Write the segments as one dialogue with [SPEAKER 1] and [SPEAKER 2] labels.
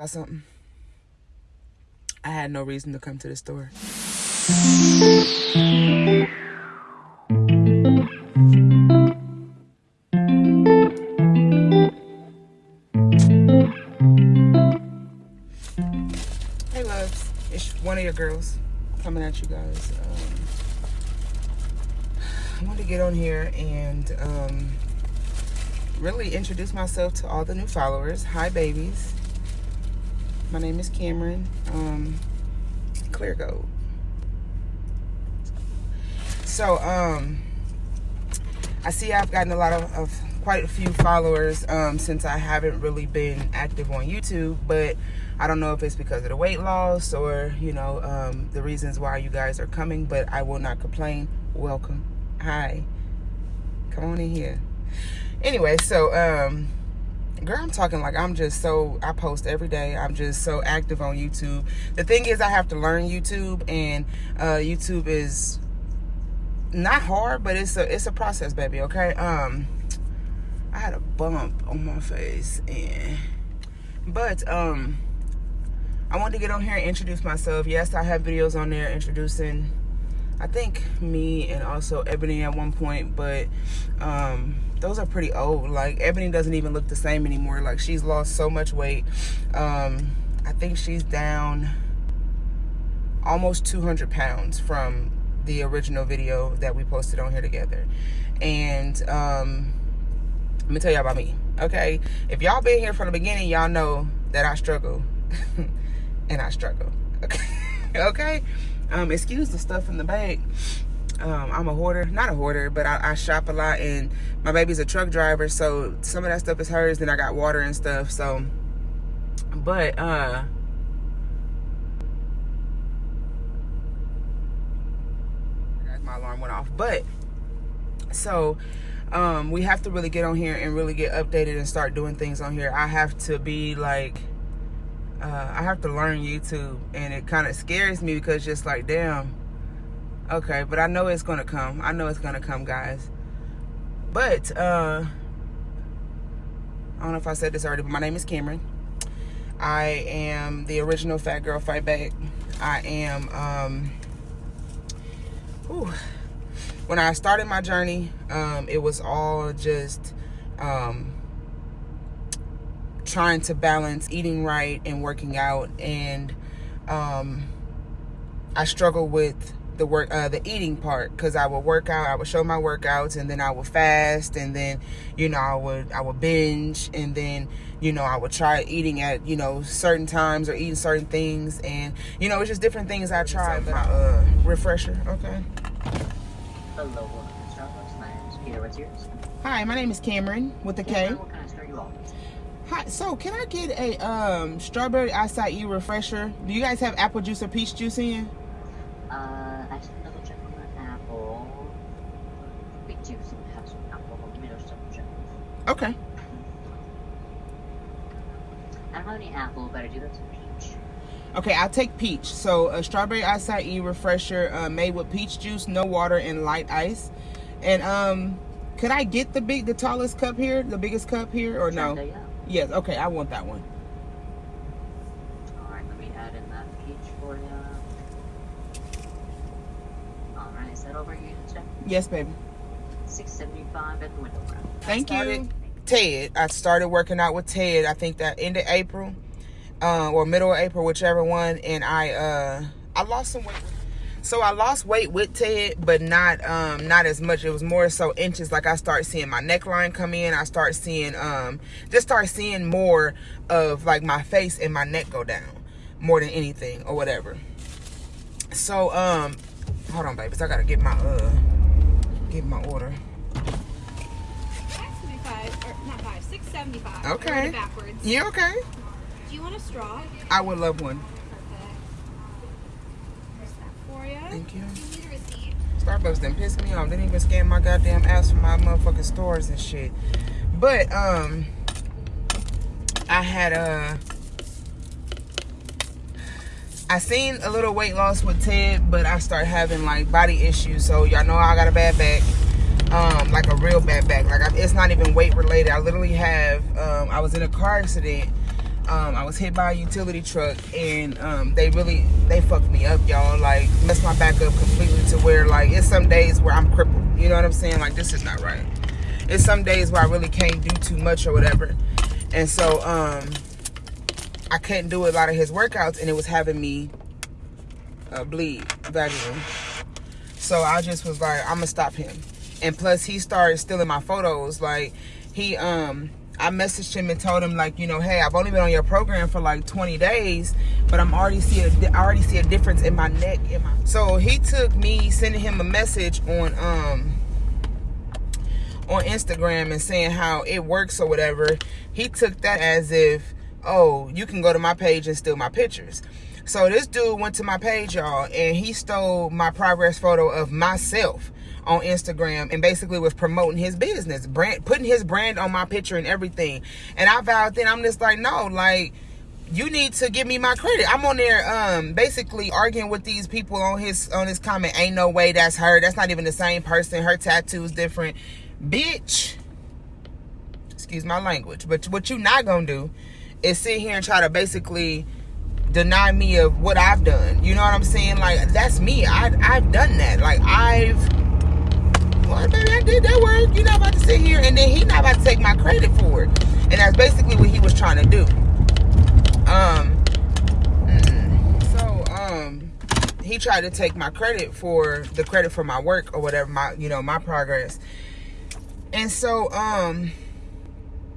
[SPEAKER 1] Got something? I had no reason to come to the store. Hey, loves. It's one of your girls coming at you guys. Um, I wanted to get on here and um, really introduce myself to all the new followers. Hi, babies. My name is Cameron. Um, clear gold. So, um, I see I've gotten a lot of, of quite a few followers um, since I haven't really been active on YouTube, but I don't know if it's because of the weight loss or, you know, um, the reasons why you guys are coming, but I will not complain. Welcome. Hi. Come on in here. Anyway, so, um, girl i'm talking like i'm just so i post every day. I'm just so active on youtube. The thing is i have to learn youtube and uh, youtube is not hard but it's a it's a process baby okay? Um i had a bump on my face and but um i wanted to get on here and introduce myself. Yes i have videos on there introducing i think me and also ebony at one point but um those are pretty old. Like Ebony doesn't even look the same anymore. Like she's lost so much weight. Um, I think she's down almost 200 pounds from the original video that we posted on here together. And um, let me tell y'all about me. Okay, if y'all been here from the beginning, y'all know that I struggle, and I struggle. Okay, okay. Um, excuse the stuff in the bag um, I'm a hoarder, not a hoarder, but I, I, shop a lot and my baby's a truck driver. So some of that stuff is hers. Then I got water and stuff. So, but, uh, my alarm went off, but so, um, we have to really get on here and really get updated and start doing things on here. I have to be like, uh, I have to learn YouTube and it kind of scares me because just like, damn, Okay, but I know it's gonna come. I know it's gonna come, guys. But uh I don't know if I said this already, but my name is Cameron. I am the original Fat Girl Fight Back. I am um whew, when I started my journey, um, it was all just um trying to balance eating right and working out. And um I struggle with the work uh, the eating part because I would work out I would show my workouts and then I would fast and then you know I would I would binge and then you know I would try eating at you know certain times or eating certain things. And you know it's just different things I tried my uh, refresher okay?
[SPEAKER 2] Hello my name is Peter. What's yours?
[SPEAKER 1] Hi my name is Cameron with the
[SPEAKER 2] K what kind of store you
[SPEAKER 1] Hi, so can I get a um, strawberry acai refresher? Do you guys have apple juice or peach juice in?
[SPEAKER 2] Uh, actually, double triple apple juice. Have some apple, middle some juice.
[SPEAKER 1] Okay.
[SPEAKER 2] I don't have any apple, but I do have some peach.
[SPEAKER 1] Okay, I'll take peach. So a strawberry acai refresher uh, made with peach juice, no water, and light ice. And um, could I get the big, the tallest cup here, the biggest cup here, or no?
[SPEAKER 2] yeah.
[SPEAKER 1] Yes. Okay, I want that one.
[SPEAKER 2] All right, let me add in that peach for you. All right, is that over you,
[SPEAKER 1] Yes, baby.
[SPEAKER 2] Six seventy-five at the window.
[SPEAKER 1] Thank you. Ted. I started working out with Ted. I think that end of April, uh, or middle of April, whichever one. And I uh, I lost some weight. So I lost weight with Ted, but not um, not as much. It was more so inches. Like I start seeing my neckline come in. I start seeing um, just start seeing more of like my face and my neck go down more than anything or whatever. So um, hold on, babies. I gotta get my uh, get my order.
[SPEAKER 3] Six seventy five.
[SPEAKER 1] Okay.
[SPEAKER 3] Backwards.
[SPEAKER 1] Yeah, okay.
[SPEAKER 3] Do you want a straw?
[SPEAKER 1] I would love one. Thank you.
[SPEAKER 3] Do you need a receipt?
[SPEAKER 1] Starbucks didn't piss me off. They didn't even scan my goddamn ass for my motherfucking stores and shit. But, um, I had, uh, I seen a little weight loss with Ted, but I start having like body issues. So y'all know I got a bad back um, like a real bad back. Like I, it's not even weight related. I literally have. Um, I was in a car accident Um, I was hit by a utility truck, and um, they really they fucked me up, y'all. Like messed my back up completely to where like it's some days where I'm crippled. You know what I'm saying? Like this is not right. It's some days where I really can't do too much or whatever, and so um, I couldn't do a lot of his workouts, and it was having me uh, bleed vaginally. So I just was like, I'm gonna stop him. And plus, he started stealing my photos. Like he um I messaged him and told him like, you know, hey, I've only been on your program for like 20 days, but I'm already see a, I already see a difference in my neck. In my so he took me sending him a message on um on Instagram and saying how it works or whatever. He took that as if, oh, you can go to my page and steal my pictures. So this dude went to my page, y'all, and he stole my progress photo of myself on Instagram and basically was promoting his business, brand, putting his brand on my picture and everything. And I vowed then I'm just like, no, like you need to give me my credit. I'm on there um basically arguing with these people on his on his comment. Ain't no way that's her. That's not even the same person. Her tattoo's different. Bitch. Excuse my language. But what you not gonna do is sit here and try to basically deny me of what I've done. You know what I'm saying? Like that's me. I I've done that. Like I've well, baby, I did that work. You're not about to sit here and then he not about to take my credit for it. And that's basically what he was trying to do. Um so um he tried to take my credit for the credit for my work or whatever, my you know, my progress. And so um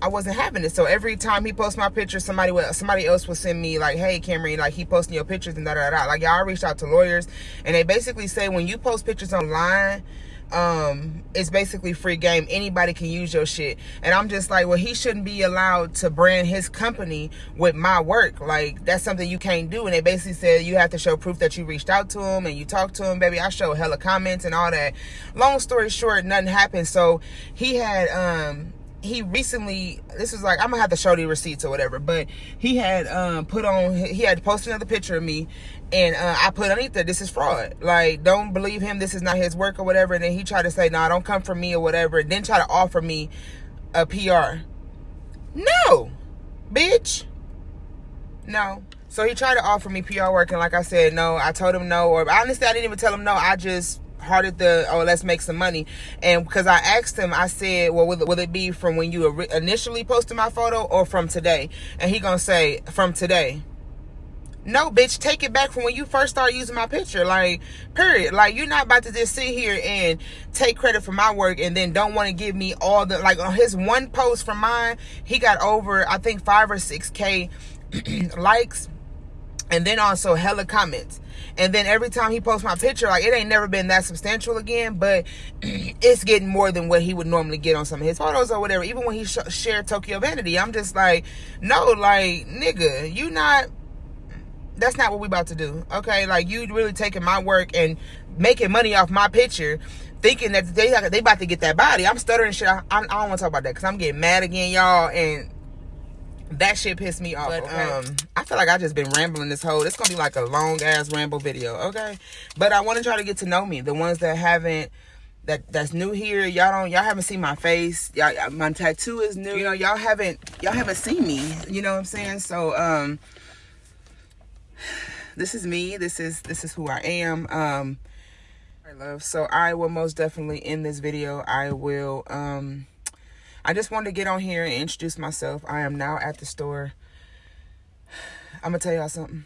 [SPEAKER 1] I wasn't having it. So every time he posts my picture, somebody would, somebody else would send me like, "Hey, Cameron, like he posting your pictures and da da da." Like y'all reached out to lawyers, and they basically say when you post pictures online, um, it's basically free game. Anybody can use your shit, and I'm just like, well, he shouldn't be allowed to brand his company with my work. Like that's something you can't do. And they basically said you have to show proof that you reached out to him and you talked to him, baby. I showed hella comments and all that. Long story short, nothing happened. So he had um he recently this was like i'm gonna have to show the receipts or whatever but he had um put on he had posted another picture of me and uh, i put underneath that this is fraud. Like don't believe him this is not his work or whatever. And then he tried to say no nah, don't come for me or whatever and then try to offer me a pr no. Bitch. No. So he tried to offer me pr work and like i said no. I told him no or honestly i didn't even tell him no. I just hearted the oh let's make some money. And because i asked him i said well will it, will it be from when you initially posted my photo or from today? And he gonna say from today no bitch take it back from when you first started using my picture. Like period. Like you're not about to just sit here and take credit for my work and then don't want to give me all the like on his one post from mine he got over i think five or six k likes and then also hella comments. And then every time he posts my picture like it ain't never been that substantial again but it's getting more than what he would normally get on some of his photos or whatever. Even when he sh- shared tokyo vanity i'm just like no like nigga you not that's not what we about to do okay like you really taking my work and making money off my picture thinking that they they about to get that body i'm stuttering shit i, I don't want to talk about that because i'm getting mad again y'all and that shit pissed me off. But, okay? um, I feel like I just been rambling this whole. It's gonna be like a long ass ramble video, okay? But I want to try to get to know me. The ones that haven't, that that's new here. Y'all don't. Y'all haven't seen my face. Y'all, my tattoo is new. You know, y'all haven't. Y'all haven't seen me. You know what I'm saying? So, um, this is me. This is this is who I am. Um, I love. So I will most definitely in this video. I will um I just wanted to get on here and introduce myself. I am now at the store. I'm to tell y'all something.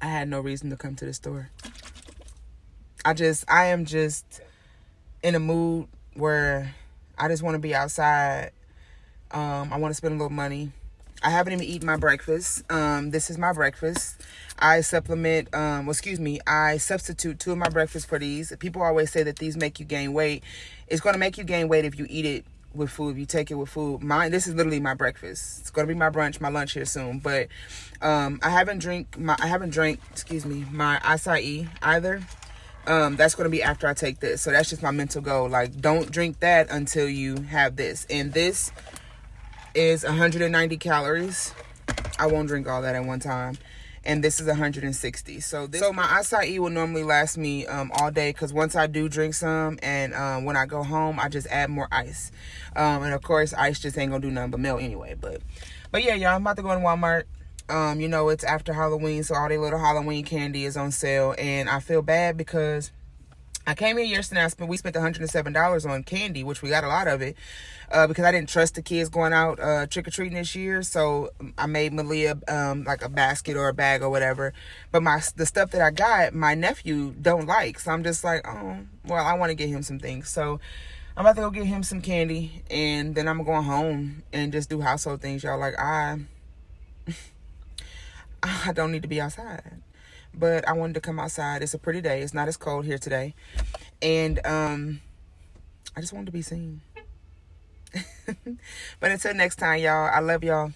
[SPEAKER 1] I had no reason to come to the store. I just, I am just in a mood where I just want to be outside. Um, I want to spend a little money. I haven't even eaten my breakfast. Um, this is my breakfast. I supplement, um, well, excuse me, I substitute two of my breakfasts for these. People always say that these make you gain weight. It's going to make you gain weight if you eat it with food, if you take it with food. Mine, this is literally my breakfast. It's going to be my brunch, my lunch here soon. But um, I haven't drink my, I haven't drank, excuse me, my acai either. Um, that's going to be after I take this. So that's just my mental goal. Like, don't drink that until you have this. And this is 190 calories. I won't drink all that at one time and this is 160 so this, so my acai will normally last me um, all day because once i do drink some and um, when i go home i just add more ice um, and of course ice just ain't gonna do nothing but melt anyway but But yeah, y'all, I'm about to go to Walmart. Um, you know, it's after Halloween, so all their little Halloween candy is on sale. And I feel bad because I came here yesterday. I spent we spent 107 dollars on candy, which we got a lot of it, uh, because I didn't trust the kids going out uh, trick or treating this year. So I made Malia um, like a basket or a bag or whatever. But my the stuff that I got, my nephew don't like. So I'm just like, oh, well, I want to get him some things. So I'm about to go get him some candy, and then I'm going home and just do household things, y'all. Like I, I don't need to be outside but I wanted to come outside. It's a pretty day. It's not as cold here today. And um I just wanted to be seen. but until next time, y'all, I love y'all.